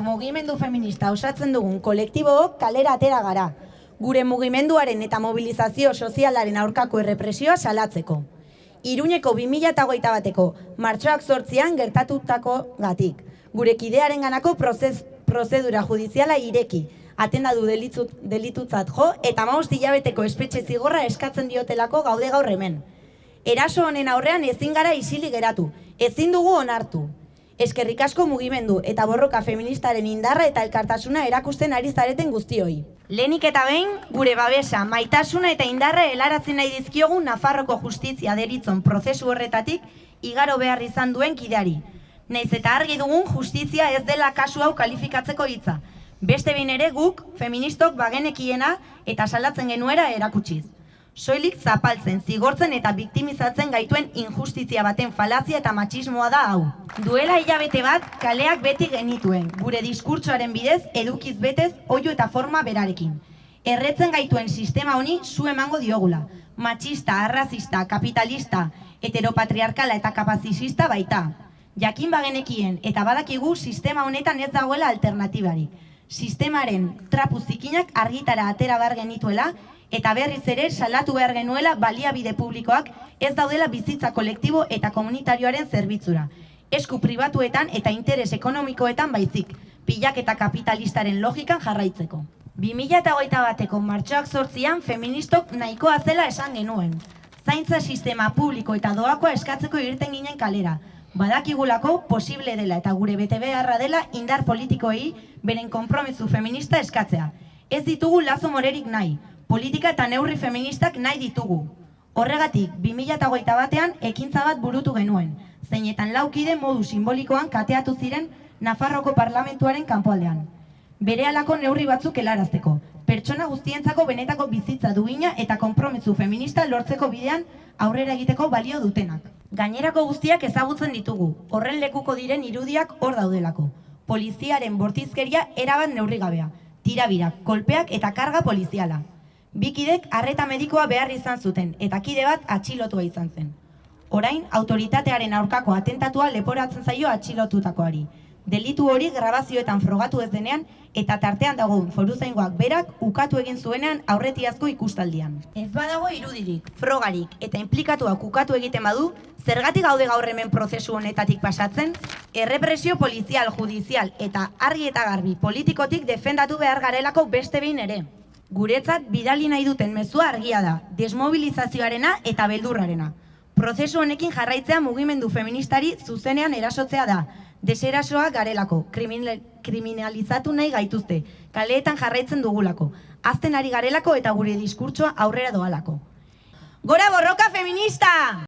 mugimendu feminista osatzen dugun kolektibook kalera atera gara, gure mugimenduaren eta mobilizazio sozialaren aurkako errepresioa salatzeko. Iruñeko 2008 bateko martxoak sortzian gertatutako gatik, gure kidearen ganako prozes, prozedura judiziala ireki, atendadu delitut, delitutzat jo eta maust hilabeteko espetxe zigorra eskatzen diotelako gaude gaur hemen. Eraso honen aurrean ezin gara isili geratu, ezin dugu onartu. Eskerrik asko mugimendu eta borroka feministaren indarra eta elkartasuna erakusten ari zareten guztioi. Lehenik eta behin, gure babesa, maitasuna eta indarra helaratzen nahi dizkiogun Nafarroko justizia deritzon prozesu horretatik igaro behar izan duen kideari. Naiz eta argi dugun justizia ez dela kasu hau kalifikatzeko hitza. Beste behin ere guk, feministok bagenekiena eta salatzen genuera erakutsiz. Soilik zapaltzen, zigortzen eta biktimizatzen gaituen injustizia baten falazia eta matxismoa da hau. Duela hilabete bat, kaleak beti genituen, gure diskurtsoaren bidez, edukiz betez, oio eta forma berarekin. Erretzen gaituen sistema honi zu emango diogula. Matxista, arrazista, kapitalista, heteropatriarkala eta kapazisista baita. Jakin bagenekien eta badakigu sistema honetan ez dagoela alternatibarik. Sistemaren trapu zikinak argitara atera behar genituela eta berriz ere salatu behar genuela baliabide publikoak ez daudela bizitza kolektibo eta komunitarioaren zerbitzura. Esku pribatuetan eta interes ekonomikoetan baizik, pilak eta kapitalistaren logikan jarraitzeko. 2008 bateko martxoak sortzian feministok nahikoa zela esan genuen. Zaintza sistema publiko eta doakoa eskatzeko irten ginen kalera. Badakigulako posible dela eta gure bete beharra dela indar politikoei beren konpromisu feminista eskatzea. Ez ditugu lazo morerik nahi, politika eta neurri feministak nahi ditugu. Horregatik, 2008 batean ekintza bat burutu genuen, zeinetan laukide modu simbolikoan kateatu ziren Nafarroko parlamentuaren kanpoaldean. Bere alako neurri batzuk helarazteko, pertsona guztientzako benetako bizitza duina eta konpromisu feminista lortzeko bidean aurrera egiteko balio dutenak. Gainerako guztiak ezagutzen ditugu, horren lekuko diren irudiak hor daudelako. Poliziaren bortizkeria erabat neurrigabea, tirabirak, kolpeak eta karga poliziala. Bikidek arreta medikoa behar izan zuten eta kide bat atxilotua izan zen. Orain, autoritatearen aurkako atentatua leporatzen zaio atxilotutakoari. Delitu hori grabazioetan frogatu ez denean eta tartean dagoen foruzaingoak berak ukatu egin zuenean aurretiazko ikustaldian. Ez badago irudirik, frogarik eta implikatuak ukatu egiten badu, zergatik gaude gaur hemen prozesu honetatik pasatzen, errepresio polizial, judizial eta argi eta garbi politikotik defendatu behar garelako beste behin ere. Guretzat bidali nahi duten mezua argia da, desmobilizazioarena eta beldurrarena. Prozesu honekin jarraitzea mugimendu feministari zuzenean erasotzea da, deserasoa garelako, kriminal, kriminalizatu nahi gaituzte, kaleetan jarraitzen dugulako, azten ari garelako eta gure diskurtsoa aurrera doalako. Gora borroka feminista!